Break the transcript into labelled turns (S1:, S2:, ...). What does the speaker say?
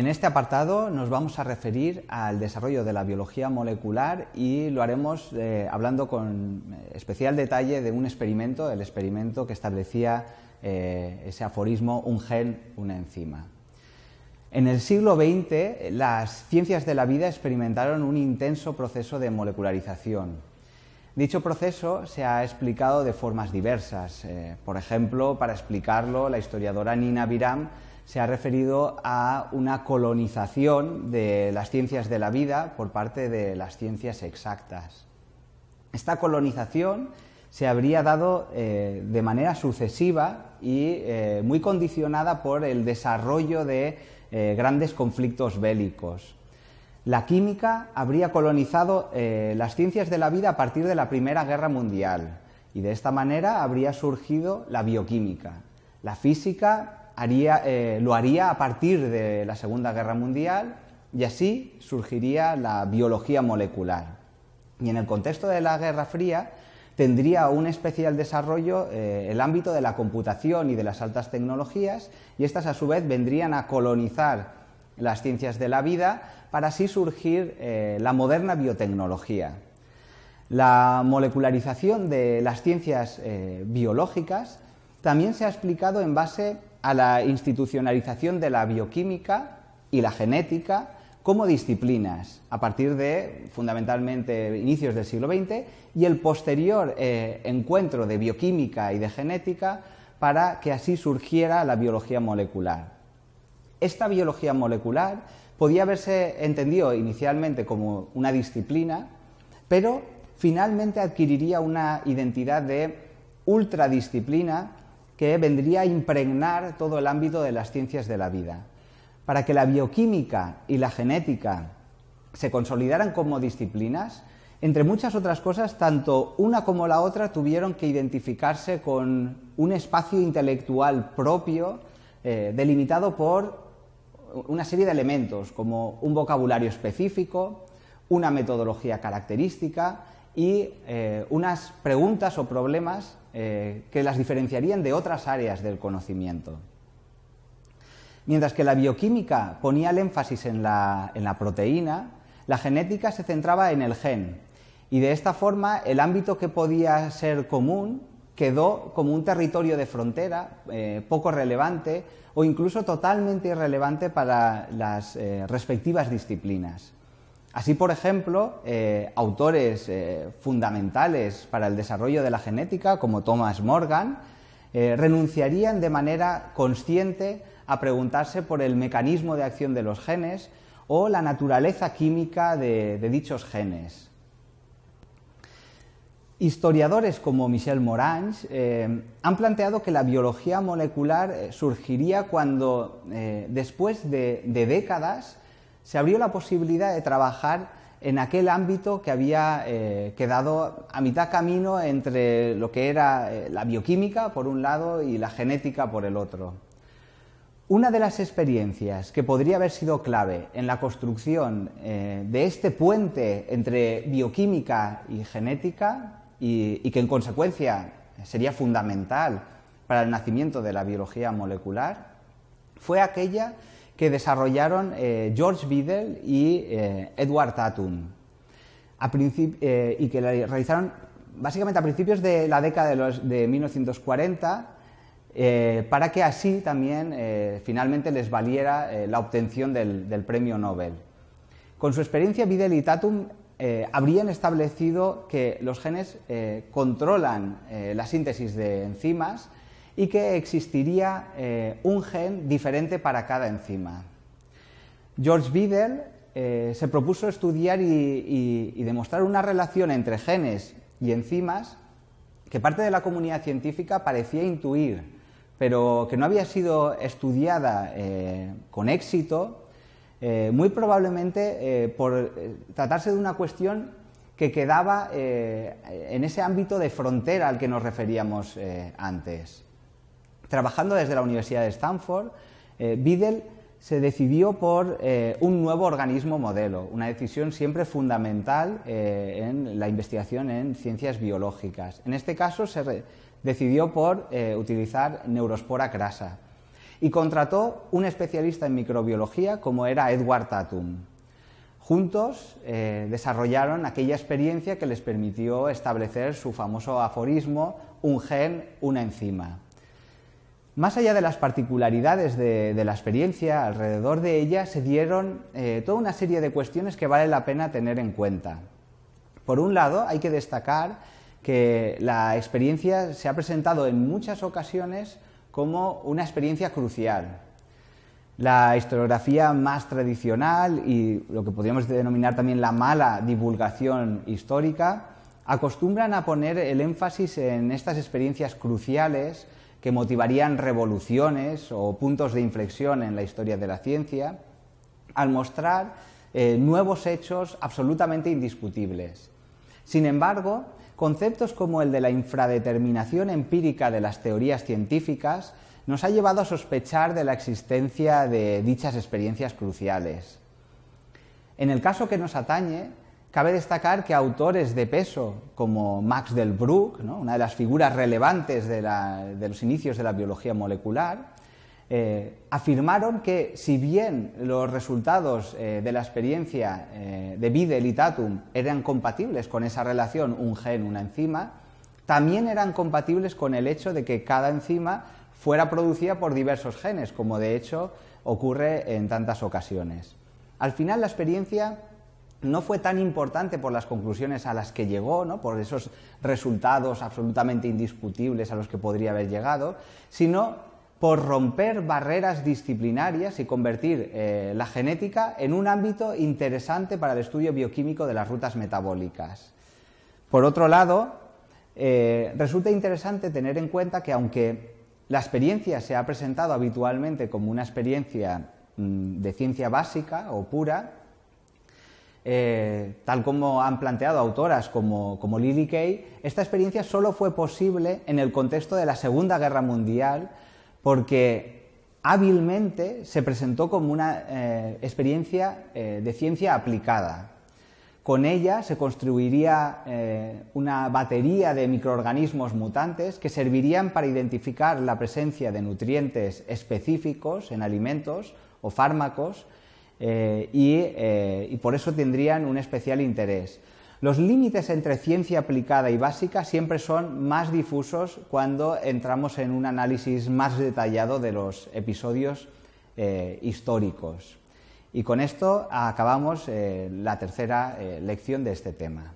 S1: En este apartado nos vamos a referir al desarrollo de la biología molecular y lo haremos eh, hablando con eh, especial detalle de un experimento, el experimento que establecía eh, ese aforismo un gen, una enzima. En el siglo XX las ciencias de la vida experimentaron un intenso proceso de molecularización. Dicho proceso se ha explicado de formas diversas. por ejemplo, para explicarlo, la historiadora Nina Biram se ha referido a una colonización de las ciencias de la vida por parte de las ciencias exactas. Esta colonización se habría dado eh, de manera sucesiva y eh, muy condicionada por el desarrollo de eh, grandes conflictos bélicos. La química habría colonizado las ciencias de la vida a partir de la Primera Guerra Mundial y de esta manera habría surgido la bioquímica. La física eh, lo haría a partir de la Segunda Guerra Mundial y así surgiría la biología molecular. Y en el contexto de la Guerra Fría tendría un especial desarrollo eh, el ámbito de la computación y de las altas tecnologías y estas a su vez vendrían a colonizar las ciencias de la vida para así surgir eh, la moderna biotecnología. La molecularización de las ciencias biológicas también se ha explicado en base a la institucionalización de la bioquímica y la genética como disciplinas a partir de fundamentalmente inicios del siglo XX y el posterior eh, encuentro de bioquímica y de genética para que así surgiera la biología molecular. Esta biología molecular podía haberse entendido inicialmente como una disciplina, pero finalmente adquiriría una identidad de ultradisciplina que vendría a impregnar todo el ámbito de las ciencias de la vida. Para que la bioquímica y la genética se consolidaran como disciplinas, entre muchas otras cosas, tanto una como la otra tuvieron que identificarse con un espacio intelectual propio eh, delimitado por una serie de elementos como un vocabulario específico, una metodología característica y eh, unas preguntas o problemas eh, que las diferenciarían de otras áreas del conocimiento. Mientras que la bioquímica ponía el énfasis en la, proteína, la genética se centraba en el gen y de esta forma el ámbito que podía ser común quedó como un territorio de frontera eh, poco relevante o incluso totalmente irrelevante para las respectivas disciplinas. Así, por ejemplo, eh, autores eh, fundamentales para el desarrollo de la genética, como Thomas Morgan, eh, renunciarían de manera consciente a preguntarse por el mecanismo de acción de los genes o la naturaleza química de, dichos genes. Historiadores como Michel Morange han planteado que la biología molecular surgiría cuando, después de décadas, se abrió la posibilidad de trabajar en aquel ámbito que había eh, quedado a mitad camino entre lo que era eh, la bioquímica por un lado y la genética por el otro. Una de las experiencias que podría haber sido clave en la construcción eh, de este puente entre bioquímica y genética y que en consecuencia sería fundamental para el nacimiento de la biología molecular fue aquella que desarrollaron eh, George Biddle y eh, Edward Tatum, eh, y que la realizaron básicamente a principios de la década de, 1940, para que así también finalmente les valiera la obtención del, del, premio Nobel. Con su experiencia, Biddle y Tatum habrían establecido que los genes controlan la síntesis de enzimas y que existiría eh, un gen diferente para cada enzima. George Biddle eh, se propuso estudiar y, demostrar una relación entre genes y enzimas que parte de la comunidad científica parecía intuir, pero que no había sido estudiada eh, con éxito, muy probablemente por tratarse de una cuestión que quedaba en ese ámbito de frontera al que nos referíamos antes. Trabajando desde la Universidad de Stanford, eh, Biddle se decidió por eh, un nuevo organismo modelo, una decisión siempre fundamental eh, en la investigación en ciencias biológicas. En este caso se decidió por utilizar neurospora crasa. y contrató un especialista en microbiología como era Edward Tatum. Juntos eh, desarrollaron aquella experiencia que les permitió establecer su famoso aforismo, un gen, una enzima. Más allá de las particularidades de, la experiencia, alrededor de ella se dieron eh, toda una serie de cuestiones que vale la pena tener en cuenta. Por un lado, hay que destacar que la experiencia se ha presentado en muchas ocasiones como una experiencia crucial. La historiografía más tradicional y lo que podríamos denominar también la mala divulgación histórica acostumbran a poner el énfasis en estas experiencias cruciales que motivarían revoluciones o puntos de inflexión en la historia de la ciencia, al mostrar eh, nuevos hechos absolutamente indiscutibles. Sin embargo, conceptos como el de la infradeterminación empírica de las teorías científicas nos ha llevado a sospechar de la existencia de dichas experiencias cruciales. En el caso que nos atañe, cabe destacar que autores de peso como Max Delbruck, una de las figuras relevantes de, los inicios de la biología molecular, eh, afirmaron que si bien los resultados eh, de la experiencia eh, de Bidel y Tatum eran compatibles con esa relación un gen, una enzima, también eran compatibles con el hecho de que cada enzima fuera producida por diversos genes, como de hecho ocurre en tantas ocasiones. Al final la experiencia no fue tan importante por las conclusiones a las que llegó, ¿no? por esos resultados absolutamente indiscutibles a los que podría haber llegado, sino por romper barreras disciplinarias y convertir eh, la genética en un ámbito interesante para el estudio bioquímico de las rutas metabólicas. Por otro lado, eh, resulta interesante tener en cuenta que aunque la experiencia se ha presentado habitualmente como una experiencia mm, de ciencia básica o pura, eh, tal como han planteado autoras como, como Lily Kay, esta experiencia solo fue posible en el contexto de la Segunda Guerra Mundial porque hábilmente se presentó como una eh, experiencia eh, de ciencia aplicada. Con ella se construiría una batería de microorganismos mutantes que servirían para identificar la presencia de nutrientes específicos en alimentos o fármacos y por eso tendrían un especial interés. Los límites entre ciencia aplicada y básica siempre son más difusos cuando entramos en un análisis más detallado de los episodios eh, históricos. Y con esto acabamos eh, la tercera eh, lección de este tema.